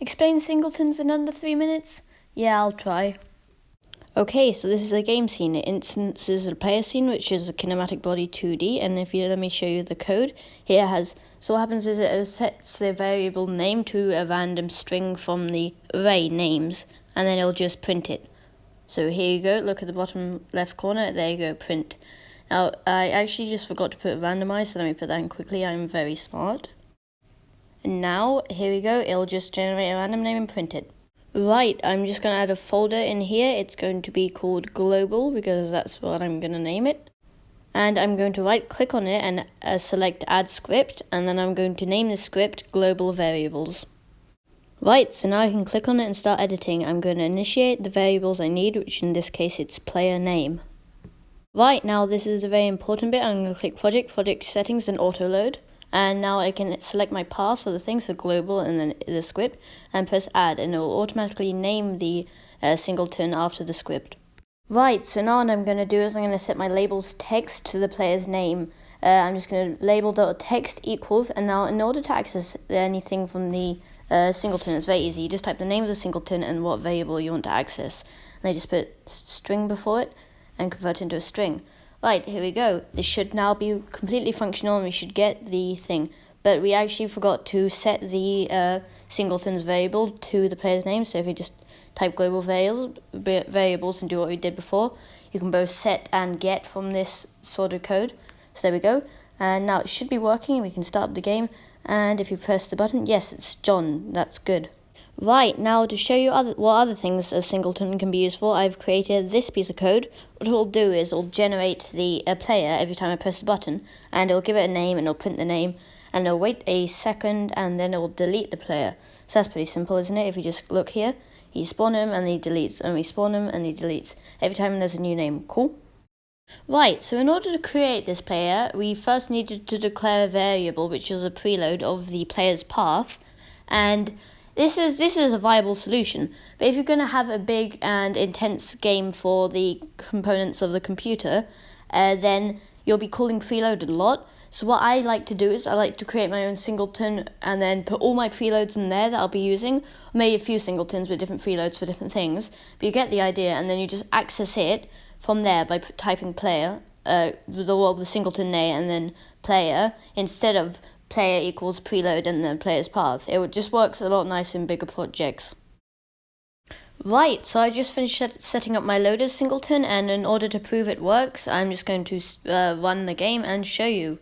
Explain singletons in under three minutes? Yeah, I'll try. Okay, so this is a game scene. It instances a player scene, which is a kinematic body 2D. And if you let me show you the code, here has. So what happens is it sets the variable name to a random string from the array names, and then it'll just print it. So here you go. Look at the bottom left corner. There you go. Print. Now I actually just forgot to put randomize, so let me put that in quickly. I'm very smart. And now here we go. It'll just generate a random name and print it. Right, I'm just going to add a folder in here. It's going to be called global because that's what I'm going to name it. And I'm going to right click on it and uh, select add script and then I'm going to name the script global variables. Right, so now I can click on it and start editing. I'm going to initiate the variables I need, which in this case it's player name. Right, now this is a very important bit. I'm going to click project, project settings and auto load and now I can select my path for the thing, so global and then the script, and press add, and it will automatically name the uh, singleton after the script. Right, so now what I'm going to do is I'm going to set my labels text to the player's name. Uh, I'm just going to label dot text equals, and now in order to access anything from the uh, singleton, it's very easy. You just type the name of the singleton and what variable you want to access. And I just put string before it and convert it into a string. Right, here we go. This should now be completely functional and we should get the thing. But we actually forgot to set the uh, singletons variable to the player's name. So if you just type global variables, variables and do what we did before, you can both set and get from this sort of code. So there we go. And now it should be working. We can start up the game. And if you press the button, yes, it's John. That's good. Right, now to show you other, what other things a singleton can be used for, I've created this piece of code. What it will do is it'll generate the a player every time I press the button, and it'll give it a name, and it'll print the name, and it'll wait a second, and then it'll delete the player. So that's pretty simple, isn't it? If you just look here, you spawn him, and he deletes, and we spawn him, and he deletes. Every time there's a new name. Cool? Right, so in order to create this player, we first needed to declare a variable, which is a preload of the player's path, and this is this is a viable solution. But if you're going to have a big and intense game for the components of the computer, uh, then you'll be calling preloaded a lot. So what I like to do is I like to create my own singleton and then put all my preloads in there that I'll be using, maybe a few singletons with different preloads for different things. But you get the idea, and then you just access it from there by typing player, uh, the well the singleton name and then player instead of player equals preload and then player's path. It just works a lot nicer in bigger projects. Right, so I just finished setting up my loaders singleton, and in order to prove it works, I'm just going to uh, run the game and show you.